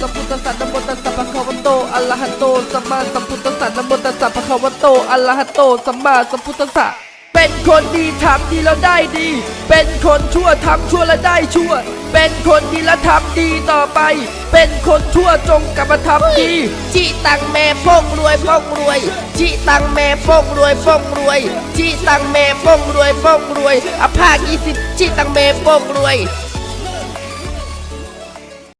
สัมพุทธัสสะนะโมตัสสะภะคะวะโตอะระหะโตสัมมาสัมพุทธัสสะนะโมตัสสะภะคะวะโตอะระหะโตสัมมาสัมพุทธัสสะเป็นคนดีทำดีแล้วได้ดี เป็นคนชั่วทำชั่วแล้วได้ชั่ว เป็นคนดีแล้วทำดีต่อไป เป็นคนชั่วจงกลับมาทำดีจีตังแม่ป้องรวยป้องรวยจีตังแม่ป้องรวยป้องรวยจีตังแม่ป้องรวยป้องรวยอภาคยี่สิบจีตังแม่ป้องรวย